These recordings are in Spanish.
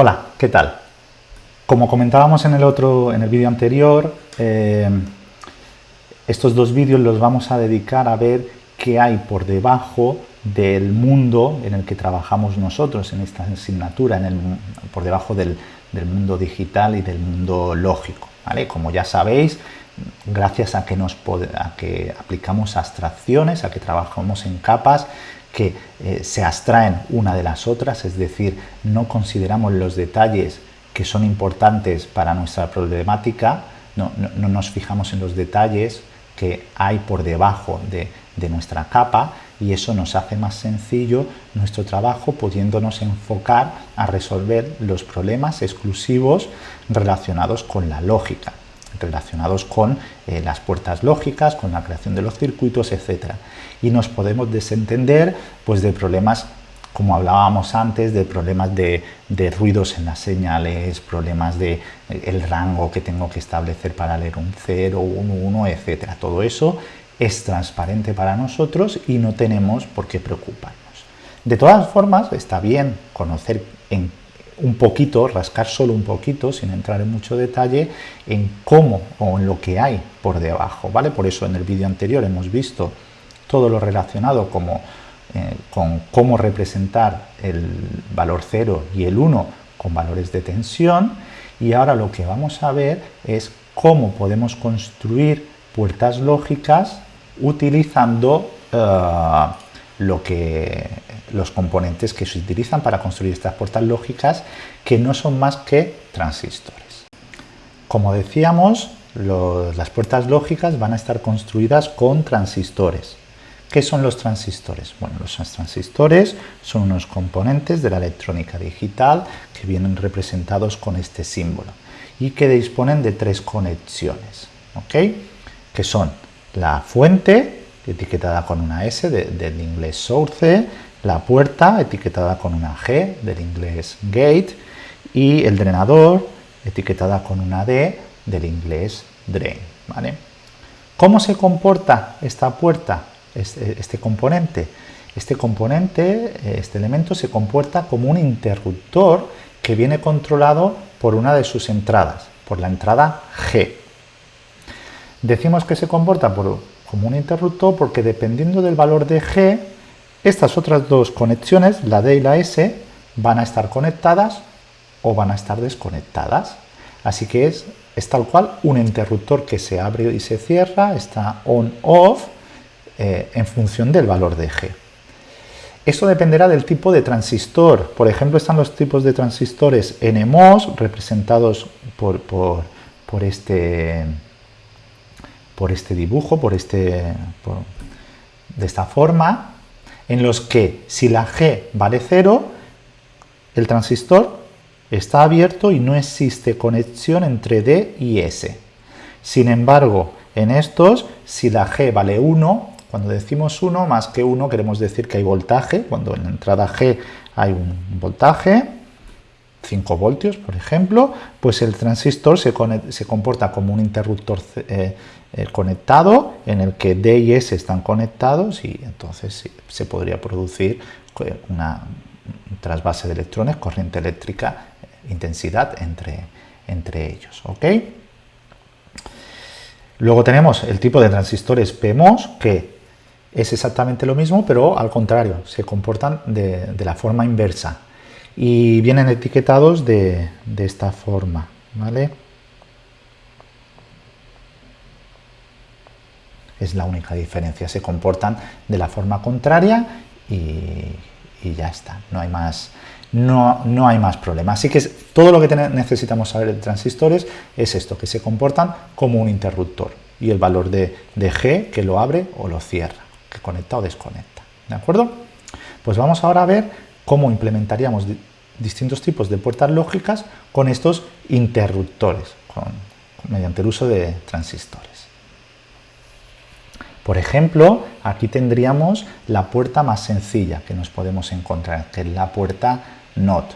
Hola, ¿qué tal? Como comentábamos en el otro, en el vídeo anterior, eh, estos dos vídeos los vamos a dedicar a ver qué hay por debajo del mundo en el que trabajamos nosotros en esta asignatura, por debajo del, mundo digital y del mundo lógico. ¿vale? Como ya sabéis, gracias a que, nos, a que aplicamos abstracciones, a que trabajamos en capas, que eh, se abstraen una de las otras, es decir, no consideramos los detalles que son importantes para nuestra problemática, no, nos fijamos en los detalles que hay por debajo de, de nuestra capa y eso nos hace más sencillo nuestro trabajo pudiéndonos enfocar a resolver los problemas exclusivos relacionados con la lógica relacionados con eh, las puertas lógicas, con la creación de los circuitos, etc. Y nos podemos desentender pues, de problemas, como hablábamos antes, de problemas de, ruidos en las señales, problemas de eh, el rango que tengo que establecer para leer un 0, un 1, etc. Todo eso es transparente para nosotros y no tenemos por qué preocuparnos. De todas formas, está bien conocer en un poquito, rascar solo un poquito, sin entrar en mucho detalle, en cómo o en lo que hay por debajo, ¿vale? Por eso en el vídeo anterior hemos visto todo lo relacionado como, eh, con cómo representar el valor 0 y el 1 con valores de tensión, y ahora lo que vamos a ver es cómo podemos construir puertas lógicas utilizando eh, lo que los componentes que se utilizan para construir estas puertas lógicas que no son más que transistores. Como decíamos, las puertas lógicas van a estar construidas con transistores. ¿Qué son los transistores? Bueno, los transistores son unos componentes de la electrónica digital que vienen representados con este símbolo y que disponen de tres conexiones, ¿ok? Que son la fuente, etiquetada con una S del inglés source, la puerta etiquetada con una G del inglés gate y el drenador etiquetada con una D del inglés drain. ¿vale? ¿Cómo se comporta esta puerta, este, este componente? Este componente, este elemento se comporta como un interruptor que viene controlado por una de sus entradas, por la entrada G. Decimos que se comporta como un interruptor porque dependiendo del valor de G, estas otras dos conexiones, la D y la S, van a estar conectadas o van a estar desconectadas. Así que es, tal cual un interruptor que se abre y se cierra, está on-off, eh, en función del valor de G. Esto dependerá del tipo de transistor. Por ejemplo, están los tipos de transistores NMOS, representados por, por, este, por este dibujo, por este, de esta forma, en los que si la G vale 0, el transistor está abierto y no existe conexión entre D y S. Sin embargo, en estos, si la G vale 1, cuando decimos 1, más que 1 queremos decir que hay voltaje, cuando en la entrada G hay un voltaje, 5 voltios por ejemplo, pues el transistor se, comporta como un interruptor eh, conectado en el que D y S están conectados y entonces se podría producir eh, una trasvase de electrones, corriente eléctrica, intensidad entre, entre ellos. ¿ok? Luego tenemos el tipo de transistores PMOS que es exactamente lo mismo, pero al contrario, se comportan de, la forma inversa y vienen etiquetados de, de esta forma. ¿vale? Es la única diferencia, se comportan de la forma contraria y, ya está, no hay más, no, no hay más problema. Así que todo lo que necesitamos saber de transistores es esto, que se comportan como un interruptor y el valor de, de G que lo abre o lo cierra, que conecta o desconecta. ¿De acuerdo? Pues vamos ahora a ver cómo implementaríamos distintos tipos de puertas lógicas con estos interruptores, mediante el uso de transistores. Por ejemplo, aquí tendríamos la puerta más sencilla que nos podemos encontrar, que es la puerta NOT,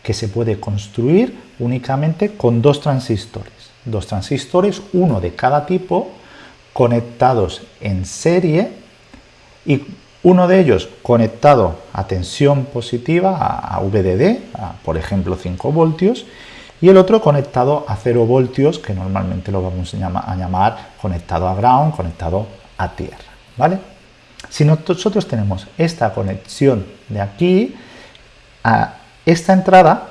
que se puede construir únicamente con dos transistores. Dos transistores, uno de cada tipo, conectados en serie y Uno de ellos conectado a tensión positiva, a, VDD, por ejemplo 5 voltios, y el otro conectado a 0 voltios, que normalmente lo vamos a llamar conectado a ground, conectado tierra. ¿vale? Si nosotros tenemos esta conexión de aquí, a esta entrada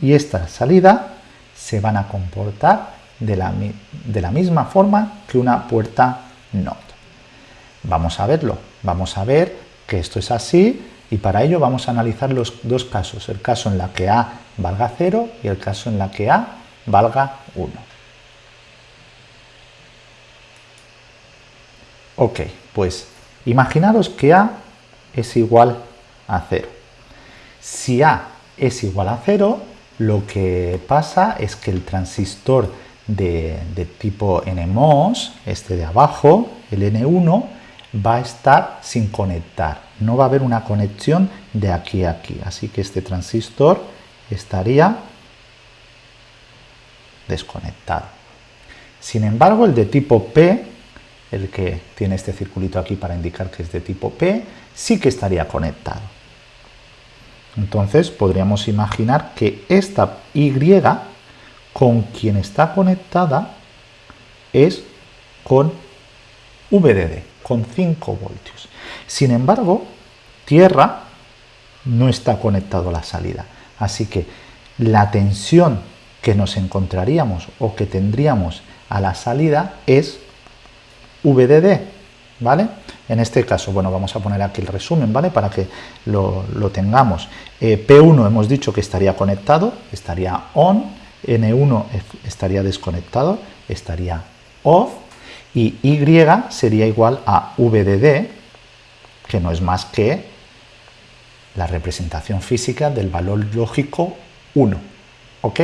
y esta salida se van a comportar de la, de la misma forma que una puerta NOT. Vamos a verlo, vamos a ver que esto es así y para ello vamos a analizar los dos casos, el caso en la que A valga 0 y el caso en la que A valga 1. Ok, pues imaginaros que A es igual a 0. Si A es igual a 0, lo que pasa es que el transistor de, de tipo NMOS, este de abajo, el N1, va a estar sin conectar. No va a haber una conexión de aquí a aquí. Así que este transistor estaría desconectado. Sin embargo, el de tipo P, el que tiene este circulito aquí para indicar que es de tipo P, sí que estaría conectado. Entonces podríamos imaginar que esta Y con quien está conectada es con VDD, con 5 voltios. Sin embargo, tierra no está conectado a la salida. Así que la tensión que nos encontraríamos o que tendríamos a la salida es VDD, ¿vale? En este caso, bueno, vamos a poner aquí el resumen, ¿vale? Para que lo, tengamos. Eh, P1 hemos dicho que estaría conectado, estaría on, N1 estaría desconectado, estaría off, y Y sería igual a VDD, que no es más que la representación física del valor lógico 1. ¿Ok?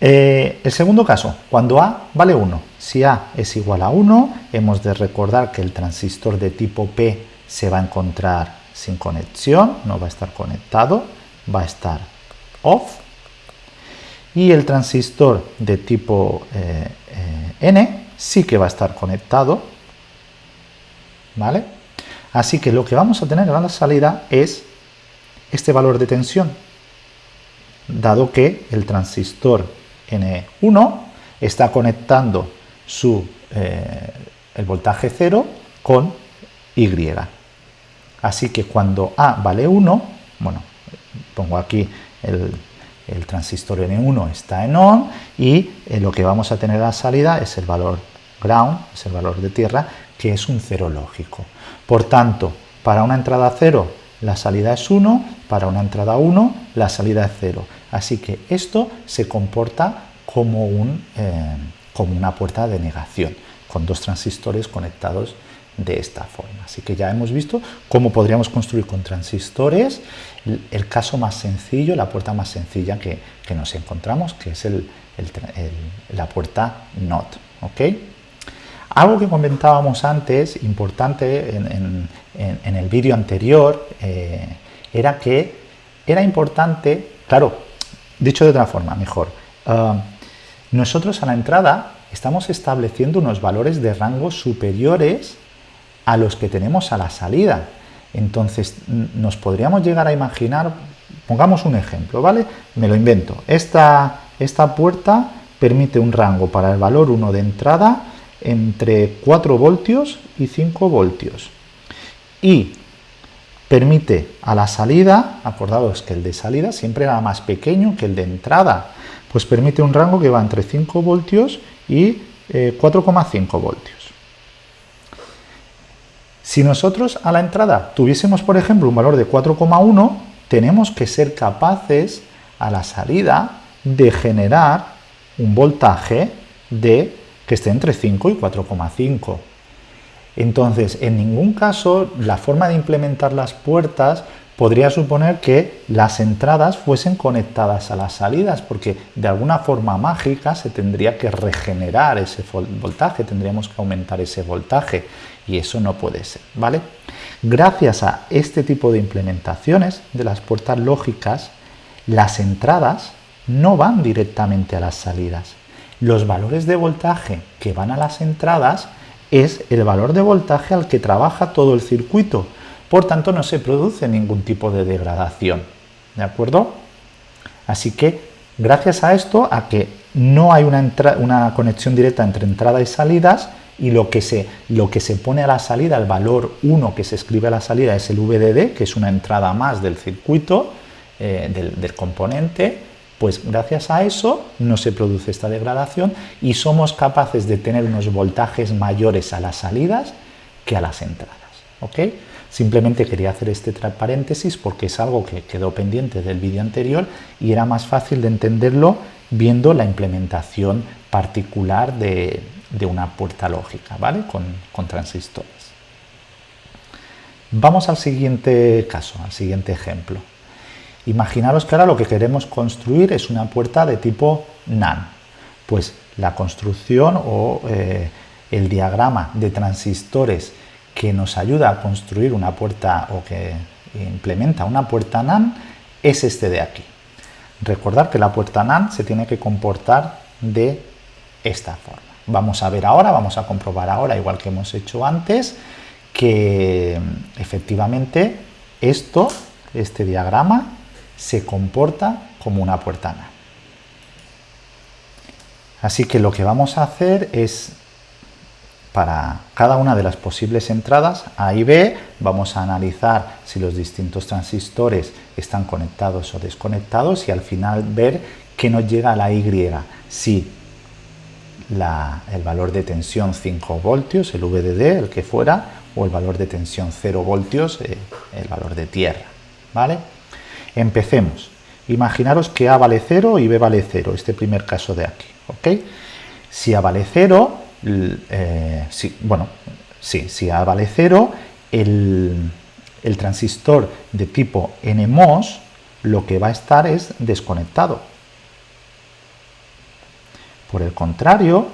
Eh, el segundo caso, cuando A vale 1. Si A es igual a 1, hemos de recordar que el transistor de tipo P se va a encontrar sin conexión, no va a estar conectado, va a estar off. Y el transistor de tipo eh, eh, N sí que va a estar conectado, ¿vale? Así que lo que vamos a tener a la salida es este valor de tensión, dado que el transistor N1 está conectando su, eh, el voltaje 0 con Y. Así que cuando A vale 1, bueno, pongo aquí el, transistor N1 está en ON y eh, lo que vamos a tener a la salida es el valor ground, es el valor de tierra, que es un cero lógico. Por tanto, para una entrada 0 la salida es 1, para una entrada 1 la salida es 0. Así que esto se comporta como, un, eh, como una puerta de negación, con dos transistores conectados de esta forma. Así que ya hemos visto cómo podríamos construir con transistores el, caso más sencillo, la puerta más sencilla que, nos encontramos, que es la puerta NOT. Algo que comentábamos antes, importante en, el vídeo anterior, eh, era que era importante, claro, dicho de otra forma, mejor, ah, nosotros a la entrada estamos estableciendo unos valores de rango superiores a los que tenemos a la salida. Entonces, nos podríamos llegar a imaginar, pongamos un ejemplo, ¿vale? Me lo invento. Esta, esta puerta permite un rango para el valor 1 de entrada entre 4 voltios y 5 voltios. Y permite a la salida, acordados que el de salida siempre era más pequeño que el de entrada, pues permite un rango que va entre 5 voltios y 4,5 eh, voltios. Si nosotros a la entrada tuviésemos, por ejemplo, un valor de 4,1, tenemos que ser capaces a la salida de generar un voltaje de que esté entre 5 y 4,5. Entonces, en ningún caso la forma de implementar las puertas podría suponer que las entradas fuesen conectadas a las salidas, porque de alguna forma mágica se tendría que regenerar ese voltaje, tendríamos que aumentar ese voltaje y eso no puede ser, ¿vale? Gracias a este tipo de implementaciones de las puertas lógicas, las entradas no van directamente a las salidas. Los valores de voltaje que van a las entradas es el valor de voltaje al que trabaja todo el circuito. Por tanto, no se produce ningún tipo de degradación. ¿De acuerdo? Así que, gracias a esto, a que no hay una, una conexión directa entre entrada y salidas, y lo que, se, lo que se pone a la salida, el valor 1 que se escribe a la salida es el VDD, que es una entrada más del circuito, eh, del, del componente, pues gracias a eso no se produce esta degradación y somos capaces de tener unos voltajes mayores a las salidas que a las entradas. ¿ok? Simplemente quería hacer este paréntesis porque es algo que quedó pendiente del vídeo anterior y era más fácil de entenderlo viendo la implementación particular de, una puerta lógica, ¿vale? Con, con transistores. Vamos al siguiente caso, al siguiente ejemplo. Imaginaros que ahora lo que queremos construir es una puerta de tipo NAN. Pues la construcción o eh, el diagrama de transistores que nos ayuda a construir una puerta o que implementa una puerta NAN es este de aquí. Recordar que la puerta NAN se tiene que comportar de esta forma. Vamos a ver ahora, vamos a comprobar ahora, igual que hemos hecho antes, que efectivamente esto, este diagrama, se comporta como una puerta NAN. Así que lo que vamos a hacer es, para cada una de las posibles entradas A y B, vamos a analizar si los distintos transistores están conectados o desconectados y al final ver qué nos llega a la Y, si el valor de tensión 5 voltios, el VDD, el que fuera, o el valor de tensión 0 voltios, eh, el valor de tierra. ¿vale? Empecemos. Imaginaros que A vale 0 y B vale 0, este primer caso de aquí. ¿ok? Si A vale 0, eh, bueno, sí, si A vale 0, el, el transistor de tipo NMOS lo que va a estar es desconectado. Por el contrario,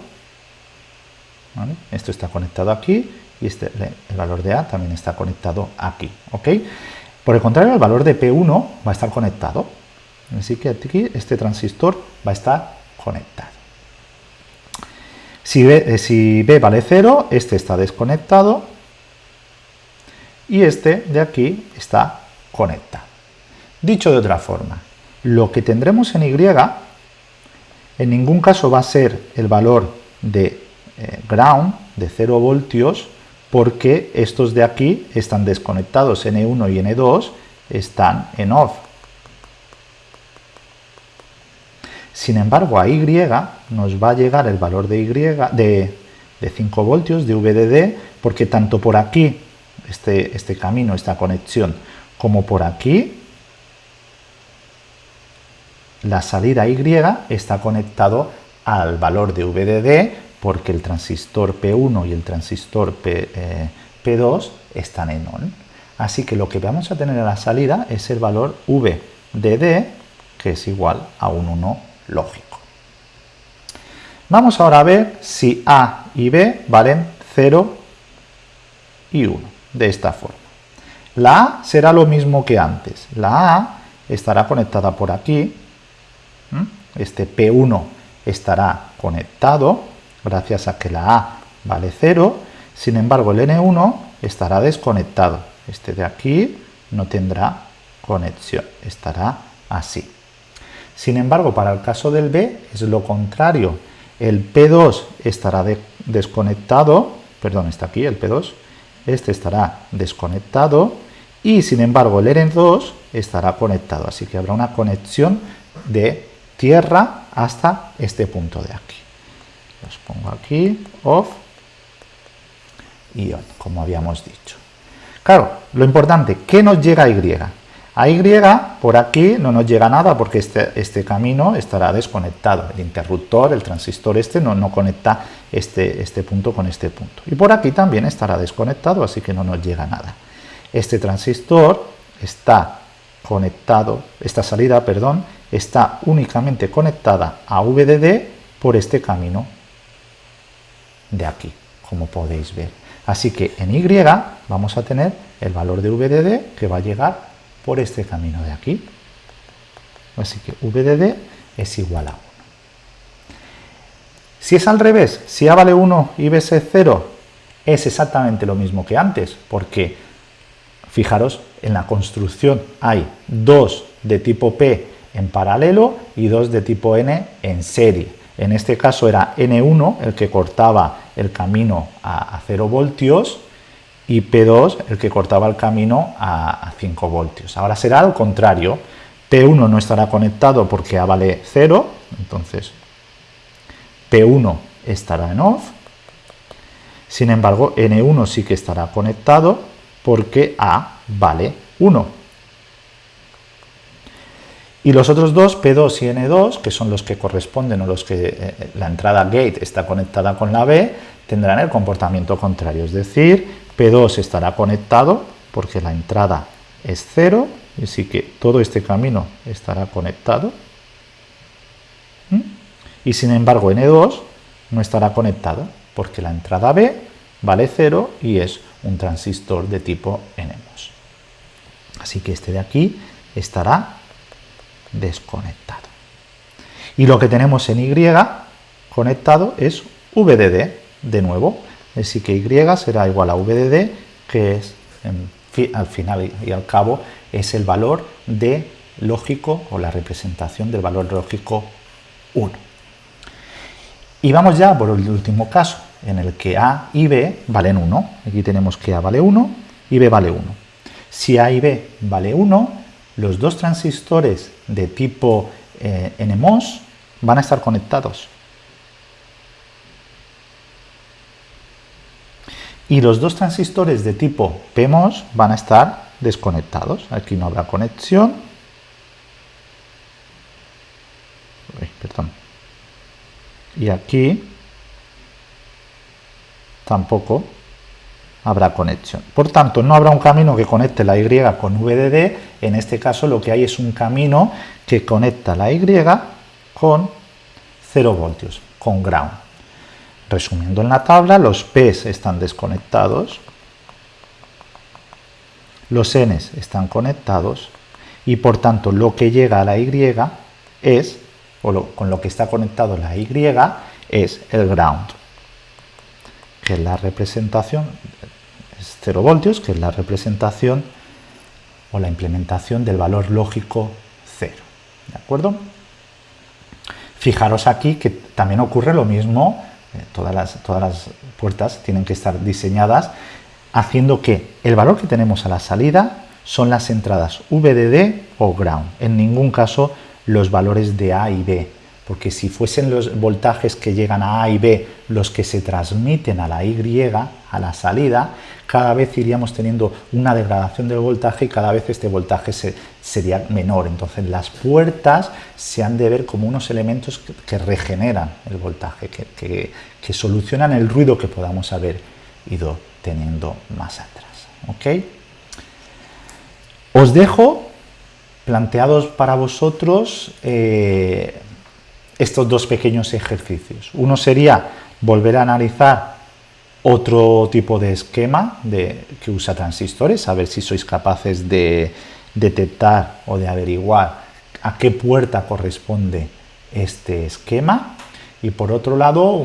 esto está conectado aquí y este, el valor de A también está conectado aquí. ¿ok? Por el contrario, el valor de P1 va a estar conectado. Así que aquí este transistor va a estar conectado. Si B, eh, B vale 0, este está desconectado y este de aquí está conectado. Dicho de otra forma, lo que tendremos en Y en ningún caso va a ser el valor de eh, ground de 0 voltios porque estos de aquí están desconectados, N1 y N2 están en off. Sin embargo, a Y nos va a llegar el valor de, y, de, 5 voltios de VDD, porque tanto por aquí, este, este camino, esta conexión, como por aquí, la salida Y está conectado al valor de VDD porque el transistor P1 y el transistor P, 2 eh, están en ON. Así que lo que vamos a tener a la salida es el valor V de D, que es igual a un 1 lógico. Vamos ahora a ver si A y B valen 0 y 1, de esta forma. La A será lo mismo que antes. La A estará conectada por aquí, este P1 estará conectado gracias a que la A vale 0, sin embargo el N1 estará desconectado. Este de aquí no tendrá conexión, estará así. Sin embargo, para el caso del B es lo contrario. El P2 estará desconectado, perdón, está aquí el P2, este estará desconectado y sin embargo el N2 estará conectado, así que habrá una conexión de tierra hasta este punto de aquí los pongo aquí, off y on, como habíamos dicho. Claro, lo importante, ¿qué nos llega a Y? A Y, por aquí no nos llega nada porque este, este camino estará desconectado. El interruptor, el transistor este, no, no conecta este, este punto con este punto. Y por aquí también estará desconectado, así que no nos llega nada. Este transistor está conectado, esta salida, perdón, está únicamente conectada a VDD por este camino de aquí, como podéis ver. Así que en Y vamos a tener el valor de VDD que va a llegar por este camino de aquí. Así que VDD es igual a 1. Si es al revés, si A vale 1 y B es 0, es exactamente lo mismo que antes, porque fijaros, en la construcción hay dos de tipo P en paralelo y dos de tipo N en serie. En este caso era N1 el que cortaba el camino a 0 voltios y P2 el que cortaba el camino a 5 voltios. Ahora será al contrario, P1 no estará conectado porque A vale 0, entonces P1 estará en off, sin embargo N1 sí que estará conectado porque A vale 1. Y los otros dos, P2 y N2, que son los que corresponden o los que eh, la entrada gate está conectada con la B, tendrán el comportamiento contrario, es decir, P2 estará conectado porque la entrada es 0, así que todo este camino estará conectado. Y sin embargo N2 no estará conectado porque la entrada B vale 0 y es un transistor de tipo NMOS. Así que este de aquí estará desconectado. Y lo que tenemos en Y conectado es VDD, de nuevo. Así que Y será igual a VDD, que es, al final y al cabo, es el valor de lógico o la representación del valor lógico 1. Y vamos ya por el último caso, en el que A y B valen 1. Aquí tenemos que A vale 1 y B vale 1. Si A y B vale 1, los dos transistores de tipo eh, NMOS van a estar conectados. Y los dos transistores de tipo PMOS van a estar desconectados. Aquí no habrá conexión. perdón. Y aquí tampoco habrá conexión. Por tanto, no habrá un camino que conecte la Y con VDD, en este caso lo que hay es un camino que conecta la Y con 0 voltios, con ground. Resumiendo en la tabla, los P's están desconectados, los N's están conectados y por tanto lo que llega a la Y es, o con lo que está conectado la Y, es el ground que es la representación, es 0 voltios, que es la representación o la implementación del valor lógico 0. ¿De acuerdo? Fijaros aquí que también ocurre lo mismo, eh, todas, las, todas las puertas tienen que estar diseñadas haciendo que el valor que tenemos a la salida son las entradas VDD o ground, en ningún caso los valores de A y B, porque si fuesen los voltajes que llegan a A y B los que se transmiten a la Y, a la salida, cada vez iríamos teniendo una degradación del voltaje y cada vez este voltaje sería menor. Entonces las puertas se han de ver como unos elementos que, regeneran el voltaje, que, solucionan el ruido que podamos haber ido teniendo más atrás. Os dejo planteados para vosotros eh, estos dos pequeños ejercicios. Uno sería volver a analizar otro tipo de esquema de, que usa transistores, a ver si sois capaces de detectar o de averiguar a qué puerta corresponde este esquema. Y por otro lado,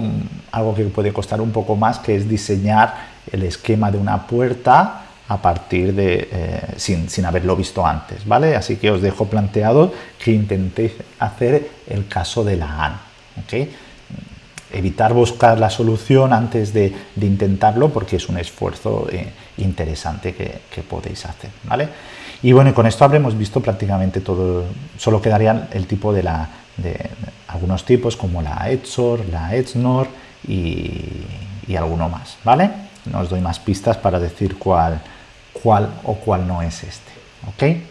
algo que puede costar un poco más, que es diseñar el esquema de una puerta a partir de, eh, sin, sin, haberlo visto antes, ¿vale? Así que os dejo planteado que intentéis hacer el caso de la AN, ¿ok? Evitar buscar la solución antes de, intentarlo porque es un esfuerzo eh, interesante que, podéis hacer, ¿vale? Y bueno, con esto habremos visto prácticamente todo, solo quedarían el tipo de la, de, algunos tipos como la EDSOR, la EDSNOR y, y alguno más, ¿vale? No os doy más pistas para decir cuál, cuál o cuál no es este. ¿Ok?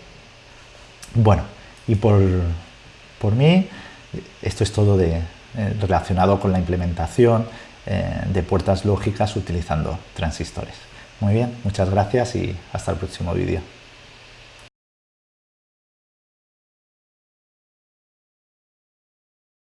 Bueno, y por, por mí, esto es todo de, eh, relacionado con la implementación eh, de puertas lógicas utilizando transistores. Muy bien, muchas gracias y hasta el próximo vídeo.